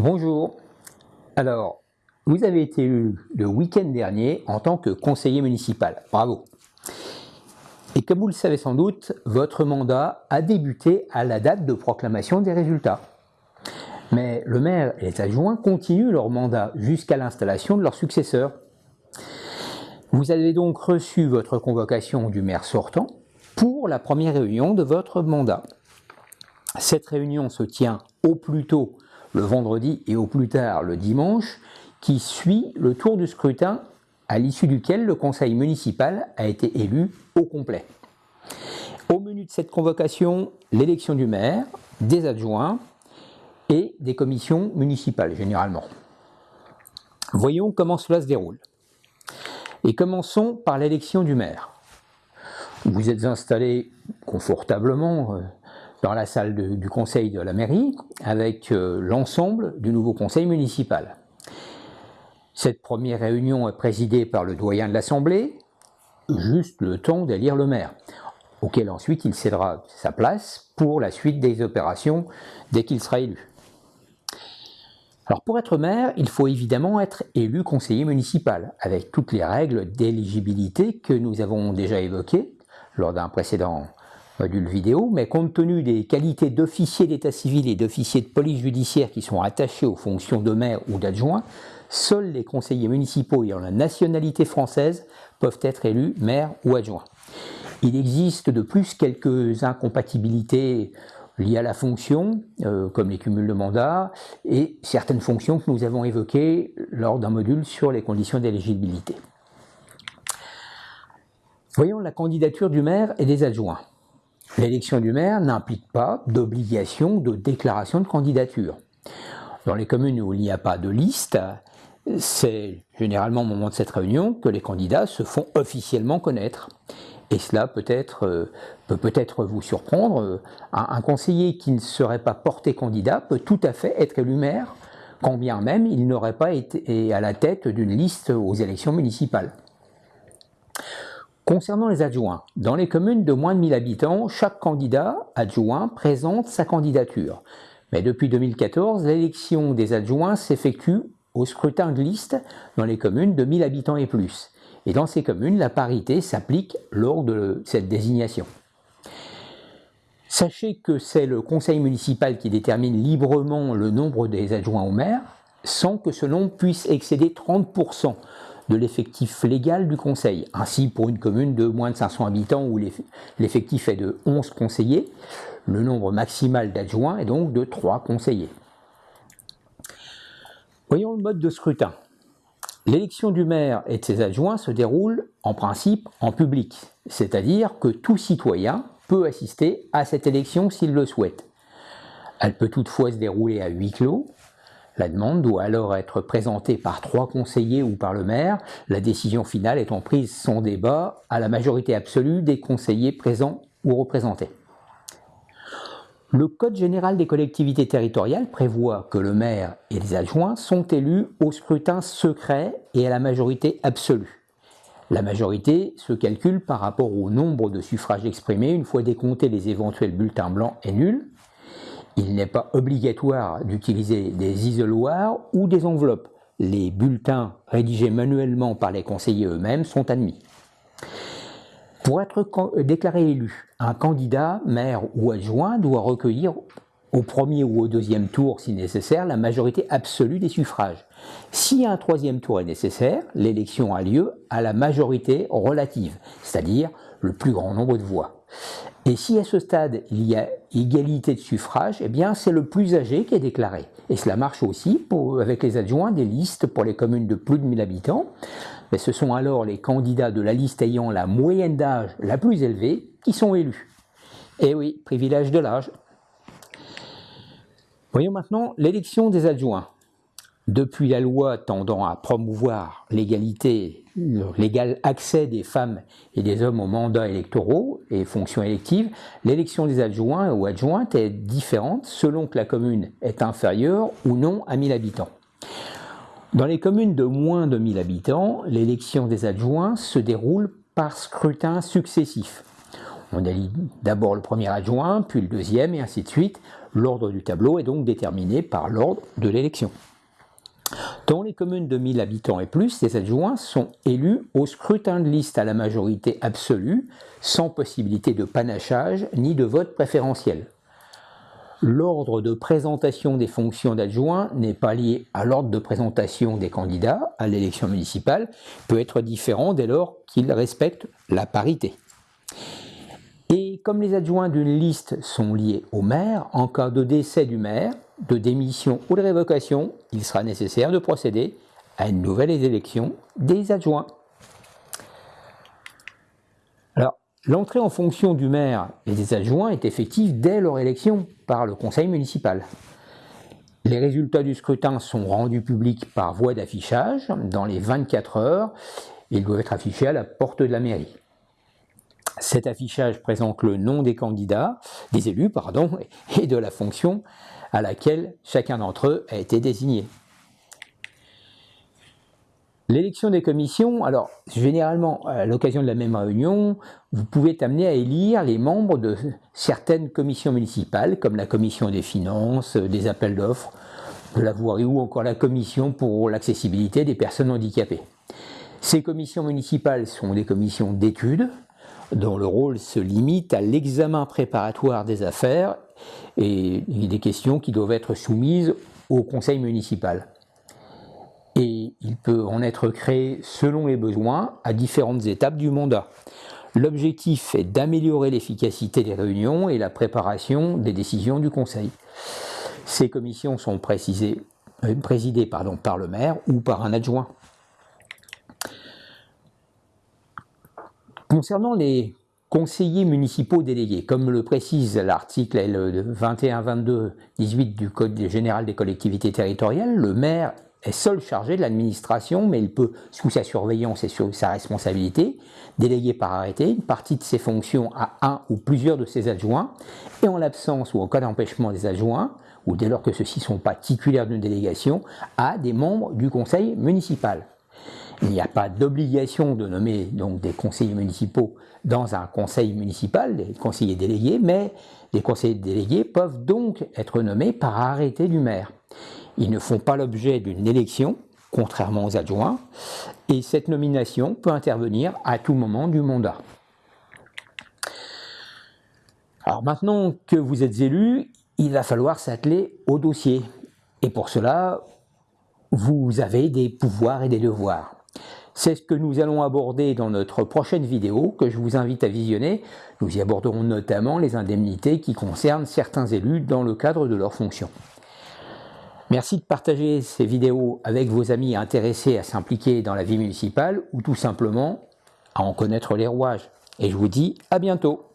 Bonjour. Alors, vous avez été élu le week-end dernier en tant que conseiller municipal. Bravo. Et comme vous le savez sans doute, votre mandat a débuté à la date de proclamation des résultats. Mais le maire et les adjoints continuent leur mandat jusqu'à l'installation de leur successeur. Vous avez donc reçu votre convocation du maire sortant pour la première réunion de votre mandat. Cette réunion se tient au plus tôt le vendredi et au plus tard le dimanche, qui suit le tour du scrutin à l'issue duquel le conseil municipal a été élu au complet. Au menu de cette convocation, l'élection du maire, des adjoints et des commissions municipales généralement. Voyons comment cela se déroule. Et commençons par l'élection du maire. Vous êtes installé confortablement euh, dans la salle du conseil de la mairie avec euh, l'ensemble du nouveau conseil municipal. Cette première réunion est présidée par le doyen de l'Assemblée, juste le temps d'élire le maire, auquel ensuite il cédera sa place pour la suite des opérations dès qu'il sera élu. Alors pour être maire, il faut évidemment être élu conseiller municipal, avec toutes les règles d'éligibilité que nous avons déjà évoquées lors d'un précédent module vidéo, mais compte tenu des qualités d'officier d'état civil et d'officier de police judiciaire qui sont attachés aux fonctions de maire ou d'adjoint, seuls les conseillers municipaux ayant la nationalité française peuvent être élus maire ou adjoint. Il existe de plus quelques incompatibilités liées à la fonction, euh, comme les cumuls de mandats, et certaines fonctions que nous avons évoquées lors d'un module sur les conditions d'éligibilité. Voyons la candidature du maire et des adjoints. L'élection du maire n'implique pas d'obligation de déclaration de candidature. Dans les communes où il n'y a pas de liste, c'est généralement au moment de cette réunion que les candidats se font officiellement connaître. Et cela peut, euh, peut peut-être vous surprendre. Un, conseiller qui ne serait pas porté candidat peut tout à fait être élu maire, quand bien même il n'aurait pas été à la tête d'une liste aux élections municipales. Concernant les adjoints, dans les communes de moins de 1000 habitants, chaque candidat adjoint présente sa candidature. Mais depuis 2014, l'élection des adjoints s'effectue au scrutin de liste dans les communes de 1000 habitants et plus. Et dans ces communes, la parité s'applique lors de cette désignation. Sachez que c'est le conseil municipal qui détermine librement le nombre des adjoints au maire, sans que ce nombre puisse excéder 30% de l'effectif légal du conseil. Ainsi, pour une commune de moins de 500 habitants où l'effectif est de 11 conseillers, le nombre maximal d'adjoints est donc de 3 conseillers. Voyons le mode de scrutin. L'élection du maire et de ses adjoints se déroule en principe en public, c'est-à-dire que tout citoyen peut assister à cette élection s'il le souhaite. Elle peut toutefois se dérouler à huis clos, la demande doit alors être présentée par trois conseillers ou par le maire, la décision finale étant prise sans débat à la majorité absolue des conseillers présents ou représentés. Le Code général des collectivités territoriales prévoit que le maire et les adjoints sont élus au scrutin secret et à la majorité absolue. La majorité se calcule par rapport au nombre de suffrages exprimés une fois décomptés les éventuels bulletins blancs et nuls, il n'est pas obligatoire d'utiliser des isoloirs ou des enveloppes. Les bulletins rédigés manuellement par les conseillers eux-mêmes sont admis. Pour être déclaré élu, un candidat, maire ou adjoint doit recueillir au premier ou au deuxième tour, si nécessaire, la majorité absolue des suffrages. Si un troisième tour est nécessaire, l'élection a lieu à la majorité relative, c'est-à-dire le plus grand nombre de voix. Et si à ce stade il y a égalité de suffrage, eh bien c'est le plus âgé qui est déclaré. Et cela marche aussi avec les adjoints des listes pour les communes de plus de 1000 habitants. Mais ce sont alors les candidats de la liste ayant la moyenne d'âge la plus élevée qui sont élus. Eh oui, privilège de l'âge. Voyons maintenant l'élection des adjoints. Depuis la loi tendant à promouvoir l'égalité, l'égal accès des femmes et des hommes aux mandats électoraux et fonctions électives, l'élection des adjoints ou adjointes est différente selon que la commune est inférieure ou non à 1000 habitants. Dans les communes de moins de 1000 habitants, l'élection des adjoints se déroule par scrutin successif. On élit d'abord le premier adjoint, puis le deuxième, et ainsi de suite. L'ordre du tableau est donc déterminé par l'ordre de l'élection. Dans les communes de 1000 habitants et plus, les adjoints sont élus au scrutin de liste à la majorité absolue, sans possibilité de panachage ni de vote préférentiel. L'ordre de présentation des fonctions d'adjoint n'est pas lié à l'ordre de présentation des candidats à l'élection municipale, peut être différent dès lors qu'ils respectent la parité. Et comme les adjoints d'une liste sont liés au maire, en cas de décès du maire, de démission ou de révocation, il sera nécessaire de procéder à une nouvelle élection des adjoints. L'entrée en fonction du maire et des adjoints est effective dès leur élection par le conseil municipal. Les résultats du scrutin sont rendus publics par voie d'affichage dans les 24 heures. Ils doivent être affichés à la porte de la mairie. Cet affichage présente le nom des candidats, des élus, pardon, et de la fonction à laquelle chacun d'entre eux a été désigné. L'élection des commissions, alors généralement à l'occasion de la même réunion, vous pouvez amené à élire les membres de certaines commissions municipales, comme la commission des finances, des appels d'offres, de la voirie ou encore la commission pour l'accessibilité des personnes handicapées. Ces commissions municipales sont des commissions d'études, dont le rôle se limite à l'examen préparatoire des affaires et des questions qui doivent être soumises au conseil municipal. Et il peut en être créé selon les besoins à différentes étapes du mandat. L'objectif est d'améliorer l'efficacité des réunions et la préparation des décisions du conseil. Ces commissions sont euh, présidées par le maire ou par un adjoint. Concernant les conseillers municipaux délégués, comme le précise l'article 21-22-18 du Code général des collectivités territoriales, le maire est seul chargé de l'administration, mais il peut, sous sa surveillance et sous sa responsabilité, déléguer par arrêté une partie de ses fonctions à un ou plusieurs de ses adjoints, et en l'absence ou en cas d'empêchement des adjoints, ou dès lors que ceux-ci sont pas titulaires d'une délégation, à des membres du conseil municipal. Il n'y a pas d'obligation de nommer donc des conseillers municipaux dans un conseil municipal, des conseillers délégués, mais les conseillers délégués peuvent donc être nommés par arrêté du maire. Ils ne font pas l'objet d'une élection, contrairement aux adjoints, et cette nomination peut intervenir à tout moment du mandat. Alors maintenant que vous êtes élu, il va falloir s'atteler au dossier. Et pour cela, vous avez des pouvoirs et des devoirs. C'est ce que nous allons aborder dans notre prochaine vidéo que je vous invite à visionner. Nous y aborderons notamment les indemnités qui concernent certains élus dans le cadre de leurs fonctions. Merci de partager ces vidéos avec vos amis intéressés à s'impliquer dans la vie municipale ou tout simplement à en connaître les rouages. Et je vous dis à bientôt